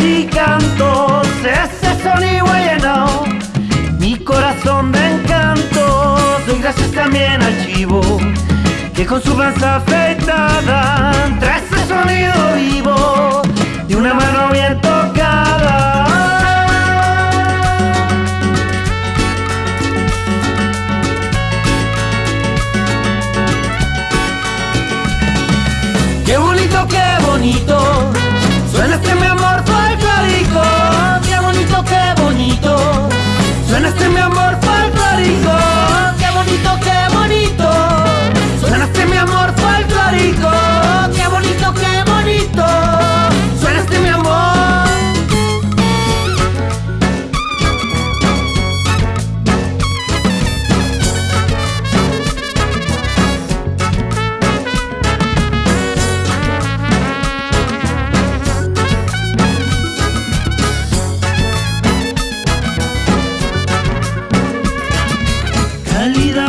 y cantos, ese sonido llenado mi corazón de encanto. Doy gracias también al chivo, que con su panza afeitada trae ese sonido vivo de una mano bien tocada. Qué bonito, qué bonito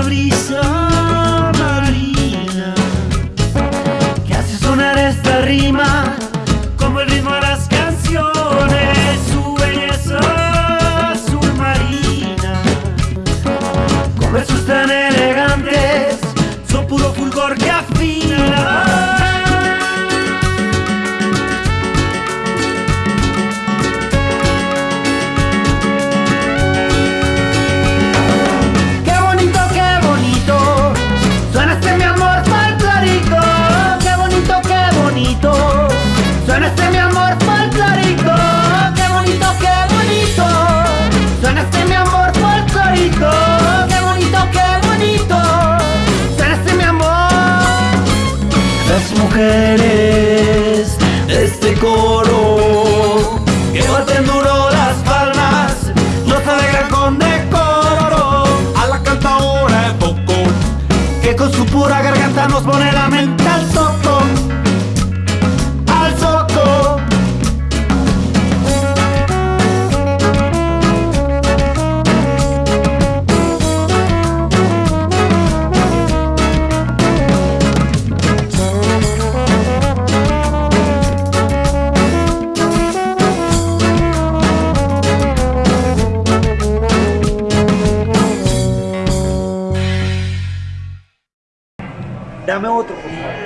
Brisa marina que hace sonar esta rima como el ritmo de las canciones, su belleza submarina, con versos tan mujeres de este coro que baten duro las palmas no se alegran con decoro. A la cantadora de poco que con su pura garganta nos pone la mente Dame otro, por favor.